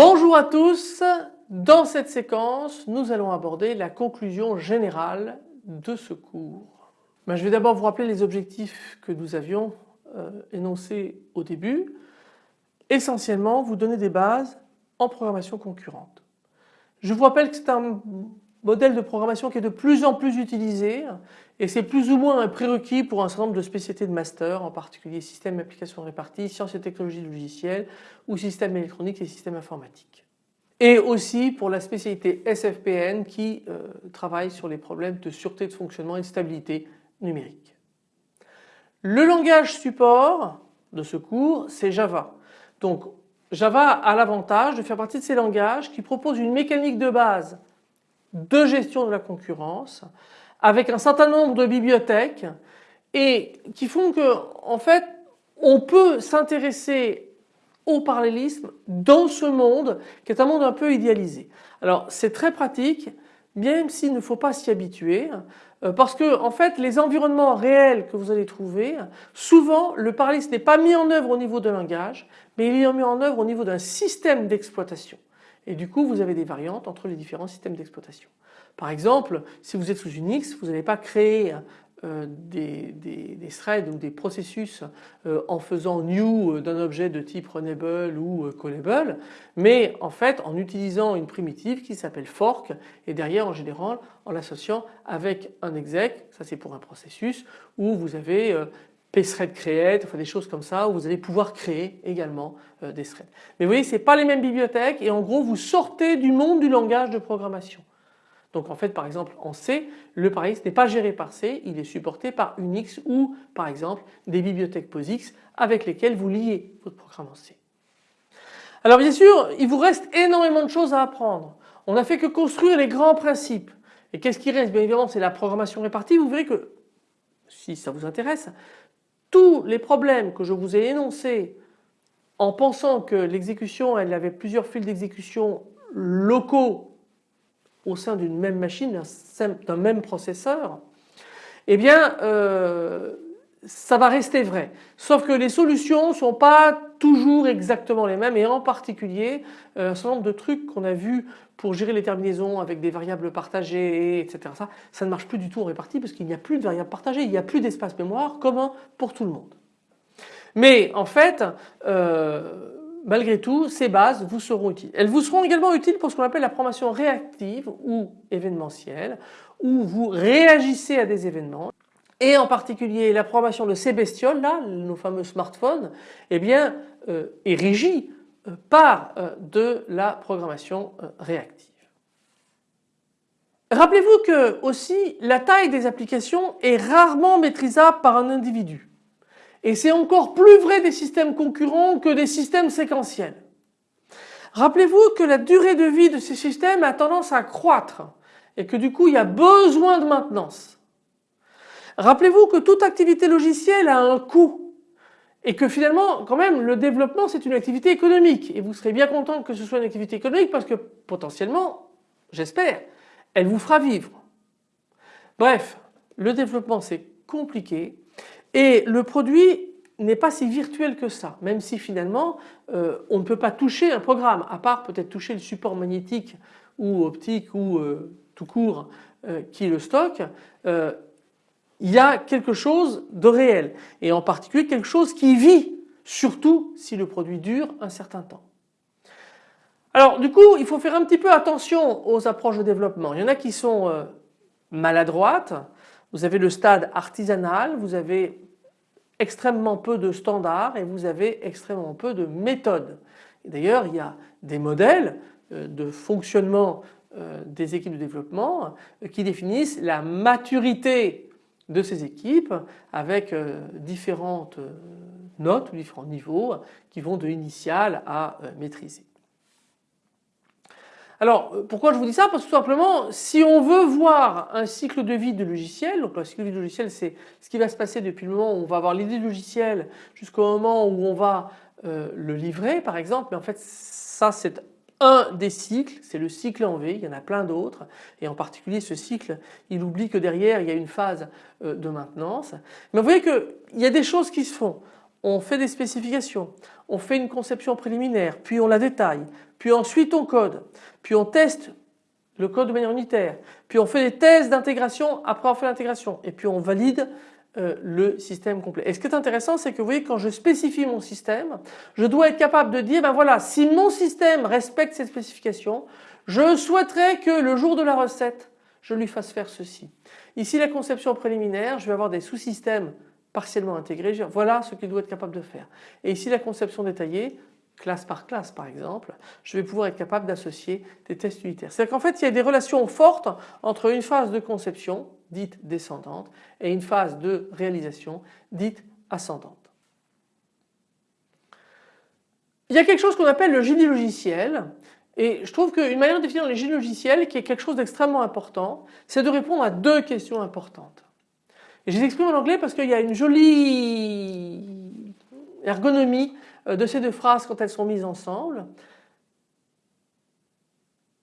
Bonjour à tous, dans cette séquence nous allons aborder la conclusion générale de ce cours. Ben, je vais d'abord vous rappeler les objectifs que nous avions euh, énoncés au début. Essentiellement vous donner des bases en programmation concurrente. Je vous rappelle que c'est un modèle de programmation qui est de plus en plus utilisé et c'est plus ou moins un prérequis pour un certain nombre de spécialités de master, en particulier système applications réparties, sciences et technologies logicielles ou système électronique et système informatique. Et aussi pour la spécialité SFPN qui euh, travaille sur les problèmes de sûreté de fonctionnement et de stabilité numérique. Le langage support de ce cours c'est Java. Donc Java a l'avantage de faire partie de ces langages qui proposent une mécanique de base de gestion de la concurrence avec un certain nombre de bibliothèques et qui font que en fait on peut s'intéresser au parallélisme dans ce monde qui est un monde un peu idéalisé. Alors c'est très pratique même s'il ne faut pas s'y habituer euh, parce que en fait les environnements réels que vous allez trouver souvent le parallélisme n'est pas mis en œuvre au niveau de langage mais il est mis en œuvre au niveau d'un système d'exploitation et du coup vous avez des variantes entre les différents systèmes d'exploitation. Par exemple si vous êtes sous Unix vous n'allez pas créer euh, des, threads ou des processus euh, en faisant new euh, d'un objet de type runnable ou callable mais en fait en utilisant une primitive qui s'appelle fork et derrière en général en l'associant avec un exec, ça c'est pour un processus où vous avez pthread create, enfin des choses comme ça où vous allez pouvoir créer également euh, des threads. Mais vous voyez ce n'est pas les mêmes bibliothèques et en gros vous sortez du monde du langage de programmation. Donc en fait par exemple en C, le parallélisme n'est pas géré par C, il est supporté par Unix ou par exemple des bibliothèques POSIX avec lesquelles vous liez votre programme en C. Alors bien sûr il vous reste énormément de choses à apprendre. On n'a fait que construire les grands principes. Et qu'est-ce qui reste? Bien évidemment c'est la programmation répartie. Vous verrez que si ça vous intéresse, tous les problèmes que je vous ai énoncés en pensant que l'exécution avait plusieurs fils d'exécution locaux au sein d'une même machine, d'un même processeur, eh bien euh, ça va rester vrai. Sauf que les solutions ne sont pas toujours exactement les mêmes et en particulier euh, un certain nombre de trucs qu'on a vu pour gérer les terminaisons avec des variables partagées etc. Ça, ça ne marche plus du tout en répartie parce qu'il n'y a plus de variables partagées, il n'y a plus d'espace mémoire commun pour tout le monde. Mais en fait euh, malgré tout ces bases vous seront utiles. Elles vous seront également utiles pour ce qu'on appelle la programmation réactive ou événementielle où vous réagissez à des événements et en particulier la programmation de ces bestioles là, nos fameux smartphones, eh bien euh, est régie euh, par euh, de la programmation réactive. Rappelez-vous que aussi la taille des applications est rarement maîtrisable par un individu. Et c'est encore plus vrai des systèmes concurrents que des systèmes séquentiels. Rappelez-vous que la durée de vie de ces systèmes a tendance à croître et que du coup il y a besoin de maintenance. Rappelez-vous que toute activité logicielle a un coût et que finalement quand même le développement c'est une activité économique et vous serez bien content que ce soit une activité économique parce que potentiellement, j'espère, elle vous fera vivre. Bref, le développement c'est compliqué et le produit n'est pas si virtuel que ça, même si finalement euh, on ne peut pas toucher un programme, à part peut-être toucher le support magnétique ou optique ou euh, tout court euh, qui le stocke, il y a quelque chose de réel et en particulier quelque chose qui vit surtout si le produit dure un certain temps. Alors du coup il faut faire un petit peu attention aux approches de développement. Il y en a qui sont euh, maladroites, vous avez le stade artisanal, vous avez extrêmement peu de standards et vous avez extrêmement peu de méthodes. D'ailleurs il y a des modèles euh, de fonctionnement euh, des équipes de développement qui définissent la maturité de ces équipes avec euh, différentes euh, notes ou différents niveaux qui vont de initial à euh, maîtriser. Alors pourquoi je vous dis ça? Parce que tout simplement si on veut voir un cycle de vie de logiciel, donc le cycle de vie de logiciel c'est ce qui va se passer depuis le moment où on va avoir l'idée du logiciel jusqu'au moment où on va le livrer par exemple, mais en fait ça c'est un des cycles, c'est le cycle en V, il y en a plein d'autres et en particulier ce cycle il oublie que derrière il y a une phase euh, de maintenance. Mais vous voyez qu'il y a des choses qui se font. on fait des spécifications, on fait une conception préliminaire, puis on la détaille, puis ensuite on code, puis on teste le code de manière unitaire, puis on fait des tests d'intégration après avoir fait l'intégration et puis on valide euh, le système complet. Et ce qui est intéressant c'est que vous voyez quand je spécifie mon système, je dois être capable de dire ben voilà si mon système respecte cette spécification, je souhaiterais que le jour de la recette je lui fasse faire ceci. Ici la conception préliminaire, je vais avoir des sous-systèmes partiellement intégrés, voilà ce qu'il doit être capable de faire. Et ici la conception détaillée, classe par classe par exemple, je vais pouvoir être capable d'associer des tests unitaires. C'est-à-dire qu'en fait il y a des relations fortes entre une phase de conception dite descendante et une phase de réalisation dite ascendante. Il y a quelque chose qu'on appelle le génie logiciel et je trouve qu'une manière de définir le génie logiciel qui est quelque chose d'extrêmement important, c'est de répondre à deux questions importantes. Et je les exprime en anglais parce qu'il y a une jolie ergonomie euh, de ces deux phrases quand elles sont mises ensemble.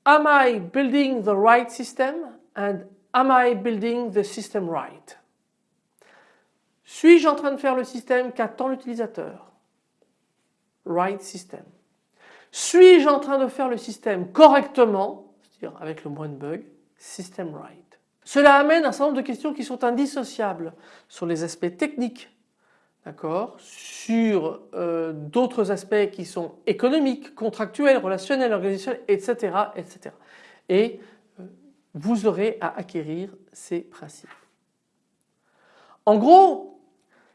Am I building the right system? And am I building the system right? Suis-je en train de faire le système qu'attend l'utilisateur? Right system. Suis-je en train de faire le système correctement, c'est-à-dire avec le moins de bugs? System right? Cela amène un certain nombre de questions qui sont indissociables sur les aspects techniques d'accord, sur euh, d'autres aspects qui sont économiques, contractuels, relationnels, organisationnels, etc. etc. Et vous aurez à acquérir ces principes. En gros,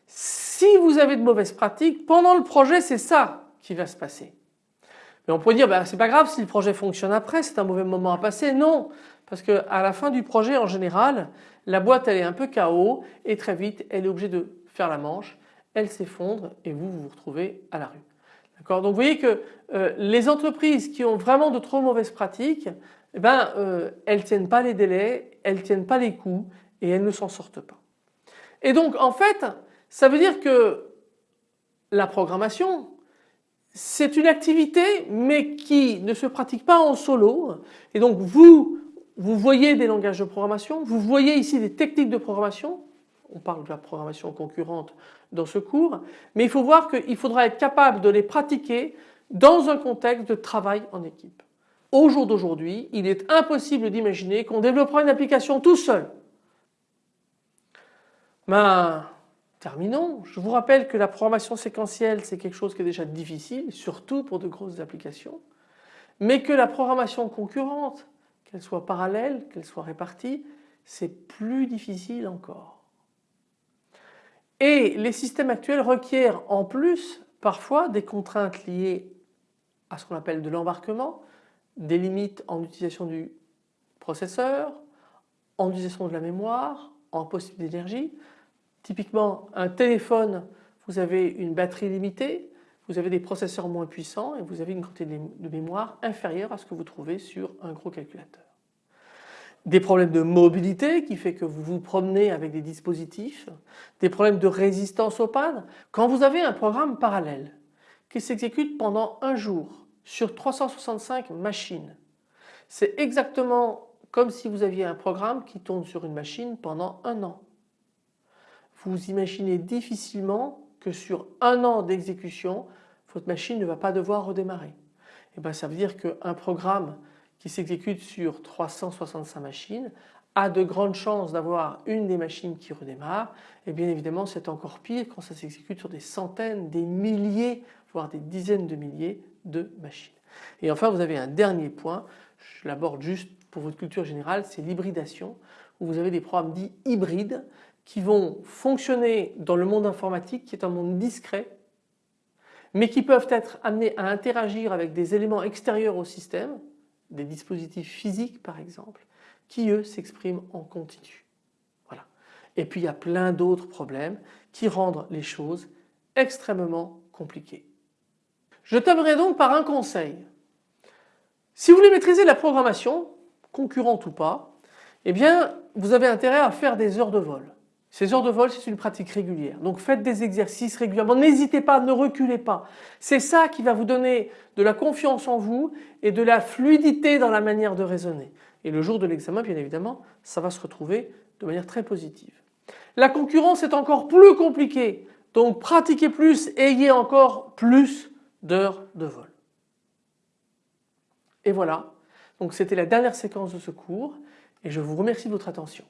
si vous avez de mauvaises pratiques, pendant le projet c'est ça qui va se passer. Mais on pourrait dire bah, c'est pas grave si le projet fonctionne après, c'est un mauvais moment à passer. Non, parce qu'à la fin du projet en général, la boîte elle est un peu KO et très vite elle est obligée de faire la manche elle s'effondre et vous vous vous retrouvez à la rue. Donc vous voyez que euh, les entreprises qui ont vraiment de trop mauvaises pratiques, eh ben, euh, elles tiennent pas les délais, elles tiennent pas les coûts et elles ne s'en sortent pas. Et donc en fait ça veut dire que la programmation c'est une activité mais qui ne se pratique pas en solo et donc vous vous voyez des langages de programmation, vous voyez ici des techniques de programmation, on parle de la programmation concurrente dans ce cours, mais il faut voir qu'il faudra être capable de les pratiquer dans un contexte de travail en équipe. Au jour d'aujourd'hui, il est impossible d'imaginer qu'on développera une application tout seul. Ben, terminons. Je vous rappelle que la programmation séquentielle c'est quelque chose qui est déjà difficile, surtout pour de grosses applications, mais que la programmation concurrente, qu'elle soit parallèle, qu'elle soit répartie, c'est plus difficile encore. Et les systèmes actuels requièrent en plus parfois des contraintes liées à ce qu'on appelle de l'embarquement, des limites en utilisation du processeur, en utilisation de la mémoire, en possibilité d'énergie. Typiquement un téléphone, vous avez une batterie limitée, vous avez des processeurs moins puissants et vous avez une quantité de mémoire inférieure à ce que vous trouvez sur un gros calculateur des problèmes de mobilité qui fait que vous vous promenez avec des dispositifs, des problèmes de résistance aux pannes. Quand vous avez un programme parallèle qui s'exécute pendant un jour sur 365 machines, c'est exactement comme si vous aviez un programme qui tourne sur une machine pendant un an. Vous imaginez difficilement que sur un an d'exécution, votre machine ne va pas devoir redémarrer. Et eh bien ça veut dire qu'un programme qui s'exécute sur 365 machines a de grandes chances d'avoir une des machines qui redémarre et bien évidemment c'est encore pire quand ça s'exécute sur des centaines, des milliers, voire des dizaines de milliers de machines. Et enfin vous avez un dernier point, je l'aborde juste pour votre culture générale, c'est l'hybridation où vous avez des programmes dits hybrides qui vont fonctionner dans le monde informatique qui est un monde discret mais qui peuvent être amenés à interagir avec des éléments extérieurs au système des dispositifs physiques par exemple, qui eux s'expriment en continu. Voilà. Et puis il y a plein d'autres problèmes qui rendent les choses extrêmement compliquées. Je terminerai donc par un conseil. Si vous voulez maîtriser la programmation, concurrente ou pas, eh bien vous avez intérêt à faire des heures de vol. Ces heures de vol, c'est une pratique régulière. Donc faites des exercices régulièrement. N'hésitez pas, ne reculez pas. C'est ça qui va vous donner de la confiance en vous et de la fluidité dans la manière de raisonner. Et le jour de l'examen, bien évidemment, ça va se retrouver de manière très positive. La concurrence est encore plus compliquée Donc pratiquez plus, ayez encore plus d'heures de vol. Et voilà, donc c'était la dernière séquence de ce cours et je vous remercie de votre attention.